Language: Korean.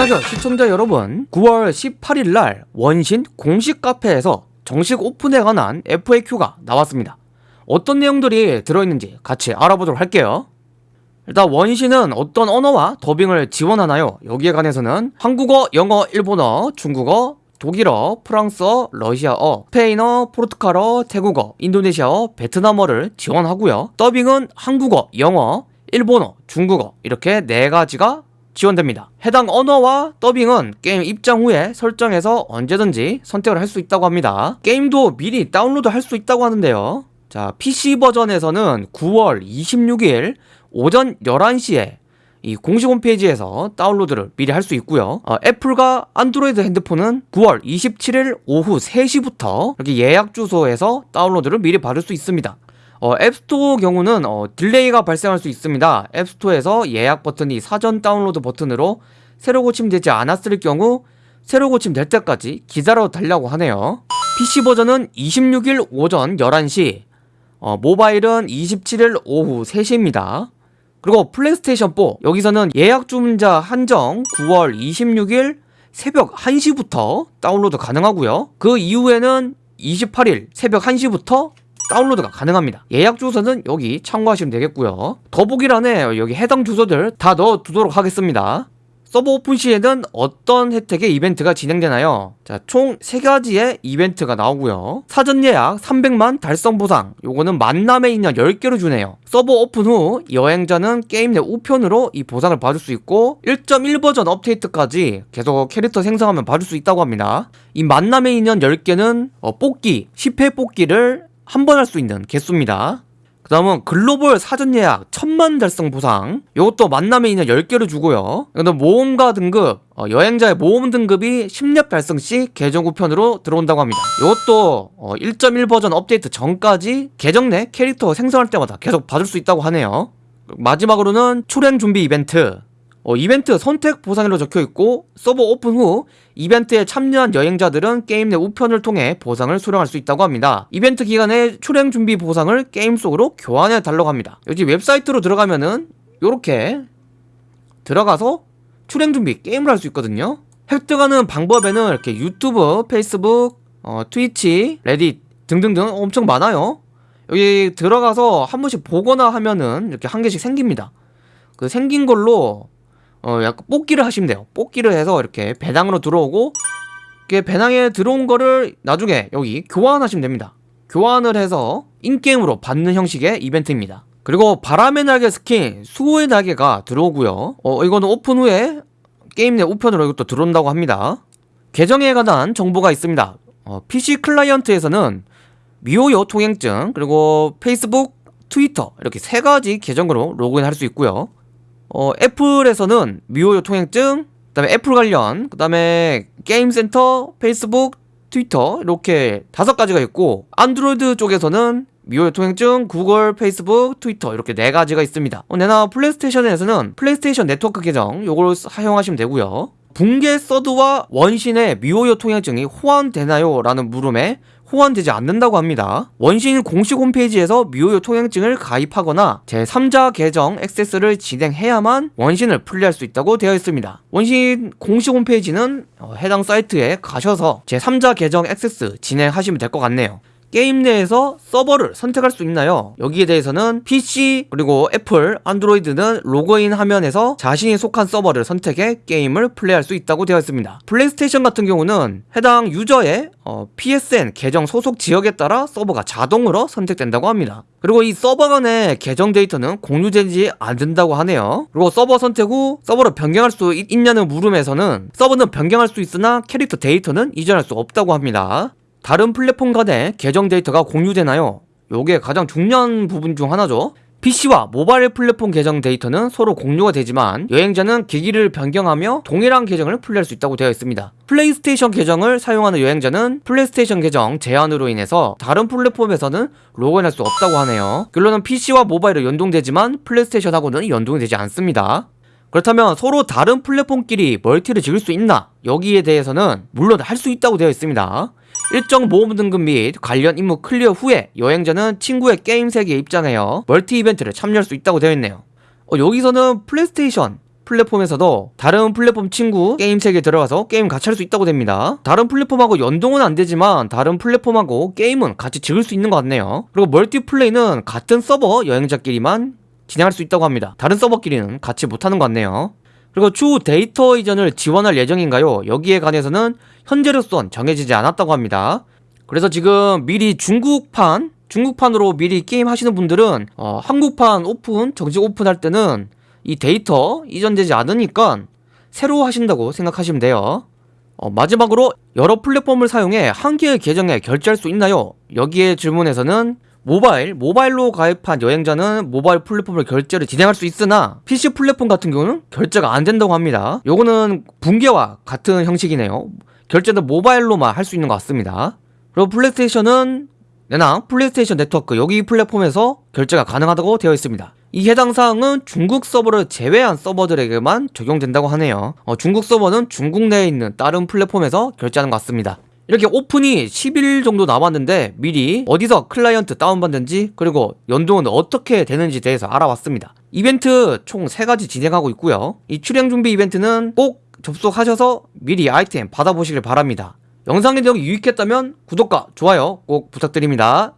안녕하세요 시청자 여러분 9월 18일 날 원신 공식 카페에서 정식 오픈에 관한 FAQ가 나왔습니다. 어떤 내용들이 들어있는지 같이 알아보도록 할게요. 일단 원신은 어떤 언어와 더빙을 지원하나요? 여기에 관해서는 한국어, 영어, 일본어, 중국어, 독일어, 프랑스어, 러시아어, 스페인어, 포르투갈어, 태국어, 인도네시아어, 베트남어를 지원하고요. 더빙은 한국어, 영어, 일본어, 중국어 이렇게 네 가지가 지원됩니다. 해당 언어와 더빙은 게임 입장 후에 설정해서 언제든지 선택을 할 수 있다고 합니다. 게임도 미리 다운로드 할 수 있다고 하는데요. 자, PC 버전에서는 9월 26일 오전 11시에 이 공식 홈페이지에서 다운로드를 미리 할 수 있고요 어, 애플과 안드로이드 핸드폰은 9월 27일 오후 3시부터 이렇게 예약 주소에서 다운로드를 미리 받을 수 있습니다 어, 앱스토어 경우는 어, delay가 발생할 수 있습니다. 앱스토어에서 예약 버튼이 사전 다운로드 버튼으로 새로 고침되지 않았을 경우 새로 고침될 때까지 기다려 달라고 하네요. PC 버전은 26일 오전 11시, 어, 모바일은 27일 오후 3시입니다. 그리고 플레이스테이션 4 여기서는 예약 주문자 한정 9월 26일 새벽 1시부터 다운로드 가능하고요. 그 이후에는 28일 새벽 1시부터 다운로드가 가능합니다 예약 주소는 여기 참고하시면 되겠고요 더보기란에 여기 해당 주소들 다 넣어두도록 하겠습니다 서버 오픈 시에는 어떤 혜택의 이벤트가 진행되나요? 자, 총 3가지의 이벤트가 나오고요. 사전 예약 300만 달성 보상. 요거는 만남의 인연 10개로 주네요. 서버 오픈 후 여행자는 게임 내 우편으로 이 보상을 받을 수 있고 1.1 버전 업데이트까지 계속 캐릭터 생성하면 받을 수 있다고 합니다. 이 만남의 인연 10개는 어, 뽑기, 10회 뽑기를 한 번 할 수 있는 개수입니다. 그 다음은 글로벌 사전 예약 천만 달성 보상. 이것도 만남의 인연 10개를 주고요. 이거는 모험가 등급 어, 여행자의 모험 등급이 10렙 달성 시 계정 우편으로 들어온다고 합니다. 이것도 어, 1.1 버전 업데이트 전까지 계정 내 캐릭터 생성할 때마다 계속 받을 수 있다고 하네요. 마지막으로는 출행 준비 이벤트 어, 이벤트 선택 보상으로 적혀있고 서버 오픈 후 이벤트에 참여한 여행자들은 게임 내 우편을 통해 보상을 수령할 수 있다고 합니다. 이벤트 기간에 출행 준비 보상을 게임 속으로 교환해 달라고 합니다. 여기 웹사이트로 들어가면은 요렇게 들어가서 출행 준비 게임을 할 수 있거든요. 획득하는 방법에는 이렇게 유튜브, 페이스북, 어, 트위치, 레딧 등등등 엄청 많아요. 여기 들어가서 한 번씩 보거나 하면은 이렇게 한 개씩 생깁니다. 그 생긴 걸로 어 약간 뽑기를 하시면 돼요. 뽑기를 해서 이렇게 배낭으로 들어오고 이게 배낭에 들어온 거를 나중에 여기 교환하시면 됩니다. 교환을 해서 in-game으로 받는 형식의 이벤트입니다. 그리고 바람의 날개 스킨 수호의 날개가 들어오고요. 어 이거는 오픈 후에 게임 내 우편으로 이것도 들어온다고 합니다. 계정에 관한 정보가 있습니다. 어, PC 클라이언트에서는 미호요 통행증 그리고 페이스북, 트위터 이렇게 세 가지 계정으로 로그인 할 수 있고요 어, 애플에서는 미호요 통행증, 그 다음에 애플 관련, 그 다음에 게임센터, 페이스북, 트위터 이렇게 다섯 가지가 있고 안드로이드 쪽에서는 미호요 통행증, 구글, 페이스북, 트위터 이렇게 네 가지가 있습니다 어, 내나 플레이스테이션에서는 플레이스테이션 네트워크 계정 요걸 사용하시면 되고요 붕괴 서드와 원신의 미호요 통행증이 호환되나요? 라는 물음에 호환되지 않는다고 합니다. 원신 공식 홈페이지에서 미호요 통행증을 가입하거나 제3자 계정 액세스를 진행해야만 원신을 플레이할 수 있다고 되어 있습니다. 원신 공식 홈페이지는 어, 해당 사이트에 가셔서 제3자 계정 액세스 진행하시면 될 것 같네요. 게임 내에서 서버를 선택할 수 있나요? 여기에 대해서는 PC 그리고 애플, 안드로이드는 로그인 화면에서 자신이 속한 서버를 선택해 게임을 플레이할 수 있다고 되어 있습니다. 플레이스테이션 같은 경우는 해당 유저의 어, PSN 계정 소속 지역에 따라 서버가 자동으로 선택된다고 합니다. 그리고 이 서버 간의 계정 데이터는 공유되지 않는다고 하네요. 그리고 서버 선택 후 서버를 변경할 수 있, 냐는 물음에서는 서버는 변경할 수 있으나 캐릭터 데이터는 이전할 수 없다고 합니다 다른 플랫폼 간의 계정 데이터가 공유되나요? 요게 가장 중요한 부분 중 하나죠. PC와 모바일 플랫폼 계정 데이터는 서로 공유가 되지만 여행자는 기기를 변경하며 동일한 계정을 플레이할 수 있다고 되어 있습니다. 플레이스테이션 계정을 사용하는 여행자는 플레이스테이션 계정 제한으로 인해서 다른 플랫폼에서는 로그인할 수 없다고 하네요. 결론은 PC와 모바일은 연동되지만 플레이스테이션하고는 연동이 되지 않습니다. 그렇다면 서로 다른 플랫폼끼리 멀티를 즐길 수 있나? 여기에 대해서는 물론 할 수 있다고 되어 있습니다 일정 모험 등급 및 관련 임무 클리어 후에 여행자는 친구의 게임 세계에 입장하여 멀티 이벤트를 참여할 수 있다고 되어 있네요 어, 여기서는 플레이스테이션 플랫폼에서도 다른 플랫폼 친구 게임 세계에 들어가서 게임 같이 할 수 있다고 됩니다. 다른 플랫폼하고 연동은 안 되지만 다른 플랫폼하고 게임은 같이 즐길 수 있는 것 같네요. 그리고 멀티플레이는 같은 서버 여행자끼리만 진행할 수 있다고 합니다. 다른 서버끼리는 같이 못하는 것 같네요. 그리고 추후 데이터 이전을 지원할 예정인가요? 여기에 관해서는 현재로선 정해지지 않았다고 합니다. 그래서 지금 미리 중국판 중국판으로 미리 게임 하시는 분들은 어, 한국판 오픈 정식 오픈할 때는 이 데이터 이전되지 않으니까 새로 하신다고 생각하시면 돼요. 어, 마지막으로 여러 플랫폼을 사용해 한 개의 계정에 결제할 수 있나요? 여기에 질문에서는 모바일, 모바일로 가입한 여행자는 모바일 플랫폼을 결제를 진행할 수 있으나 PC 플랫폼 같은 경우는 결제가 안 된다고 합니다. 요거는 붕괴와 같은 형식이네요. 결제는 모바일로만 할 수 있는 것 같습니다. 그리고 플레이스테이션은 내나 플레이스테이션 네트워크 여기 플랫폼에서 결제가 가능하다고 되어 있습니다. 이 해당 사항은 중국 서버를 제외한 서버들에게만 적용된다고 하네요. 어, 중국 서버는 중국 내에 있는 다른 플랫폼에서 결제하는 것 같습니다. 이렇게 오픈이 10일 정도 남았는데 미리 어디서 클라이언트 다운받는지 그리고 연동은 어떻게 되는지 대해서 알아봤습니다. 이벤트 총 3가지 진행하고 있고요. 이 출행 준비 이벤트는 꼭 접속하셔서 미리 아이템 받아보시길 바랍니다. 영상이 내용이 유익했다면 구독과 좋아요 꼭 부탁드립니다.